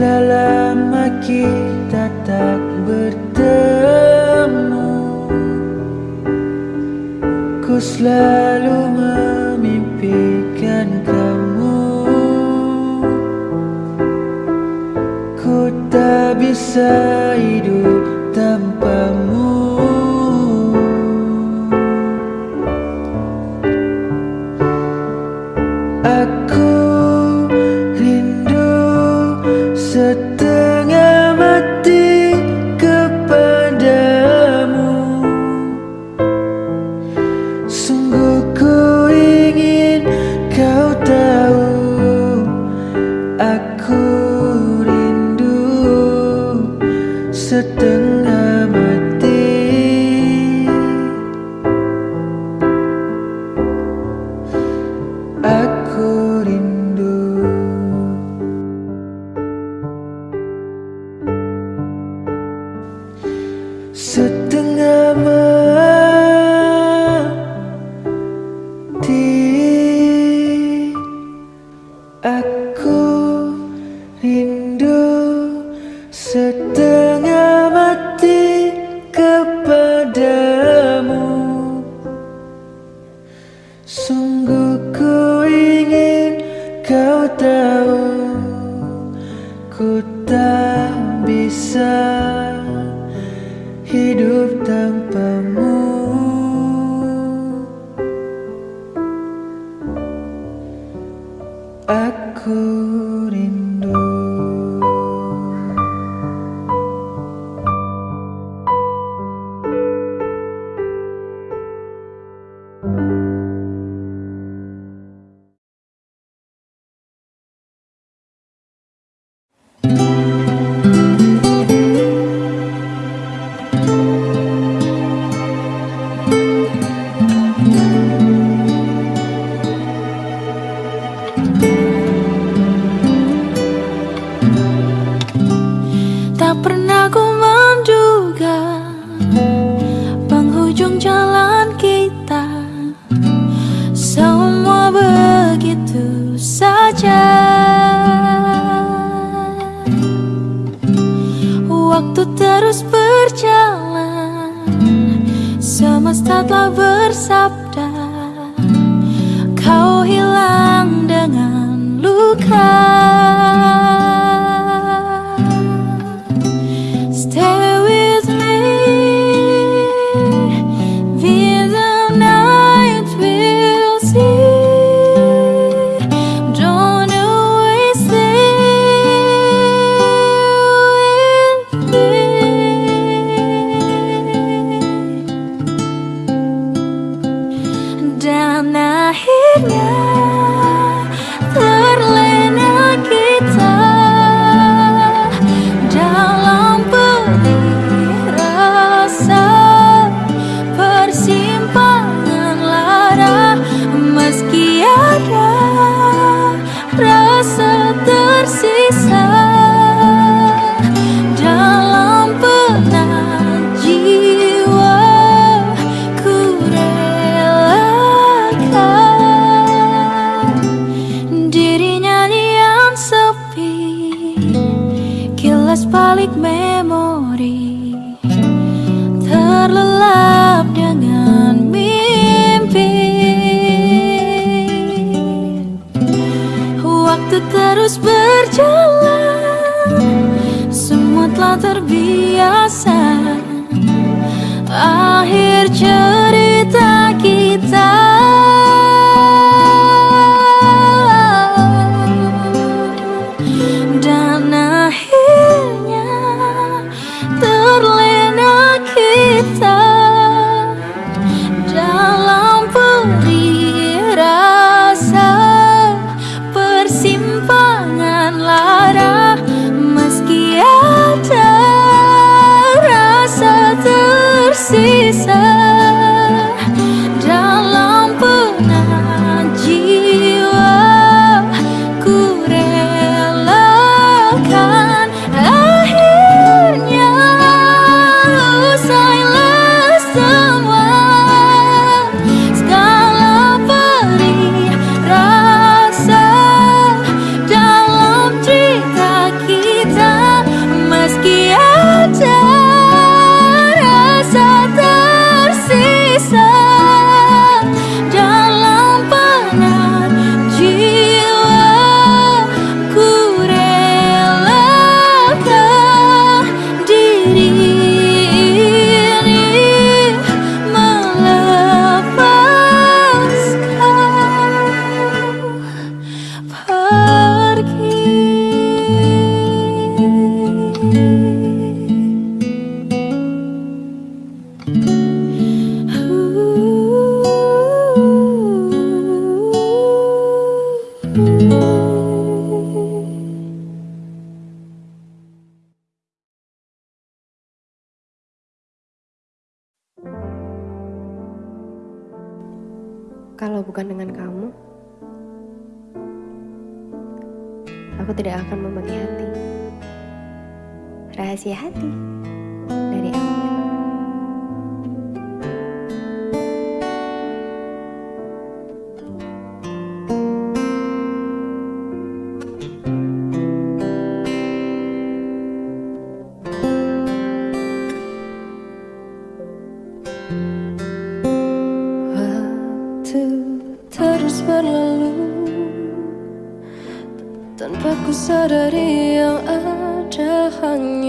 Telah lama kita tak bertemu. Ku selalu memimpikan kamu. Ku tak bisa said Sit. hidup tanpa Semesta telah bersabda Kau hilang dengan luka. Kalau bukan dengan kamu, aku tidak akan membagi hati. Rahasia hati. Tanpa ku sadari yang ada hanya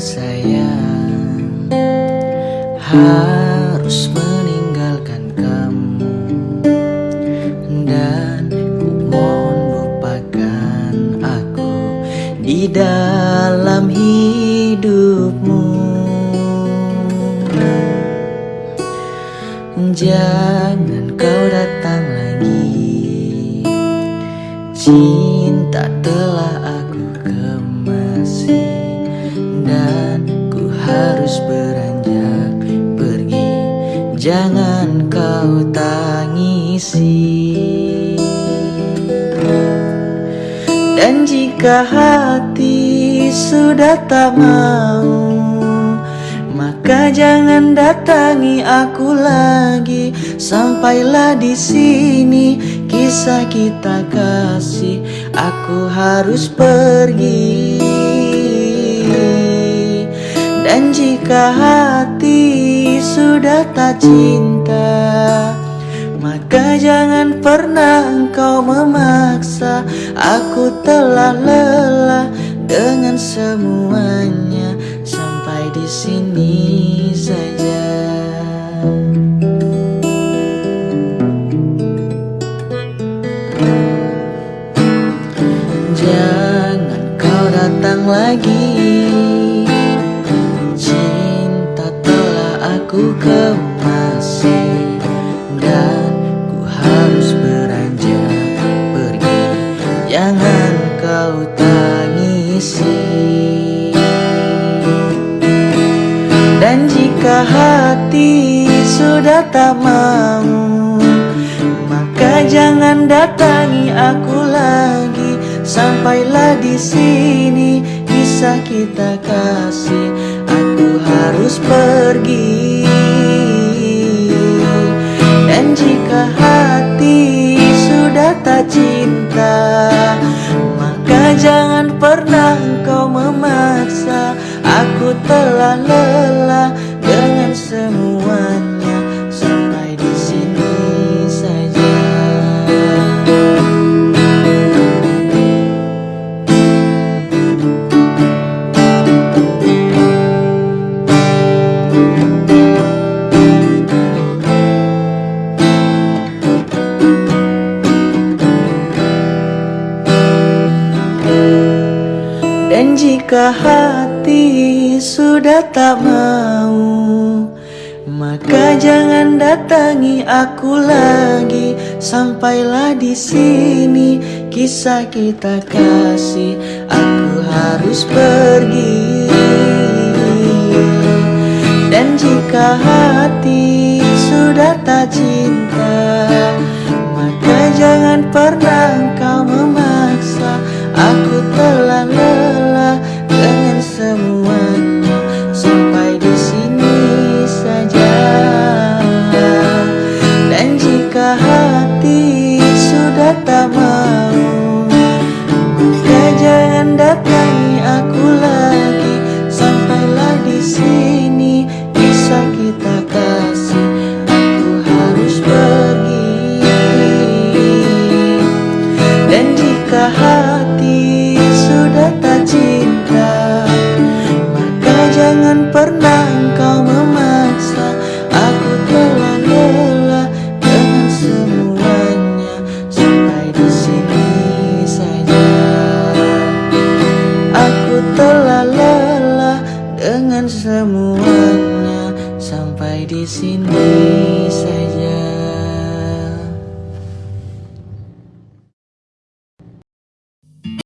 sayang. Harus harus beranjak pergi. Jangan kau tangisi. Dan jika hati sudah tak mau maka jangan datangi aku lagi. Sampailah di sini kisah kita kasih. Aku harus pergi Dan jika hati sudah tak cinta. Maka jangan pernah engkau memaksa. Aku telah lelah dengan semuanya. Sampai di sini saja. Jangan kau datang lagi telah aku kemasi Dan ku harus beranjak pergi. Jangan kau tangisi. Dan jika hati sudah tak mau Maka jangan datangi aku lagi. Sampailah di sini kisah kita kasih. Aku harus pergi cinta Maka jangan pernah engkau memaksa. Aku telah lelah jika hati sudah tak mau? Maka jangan datangi aku lagi. Sampailah di sini kisah kita kasih. Aku harus pergi. Dan jika hati sudah tak cinta Maka jangan pernah Dan jika hati sudah tak cinta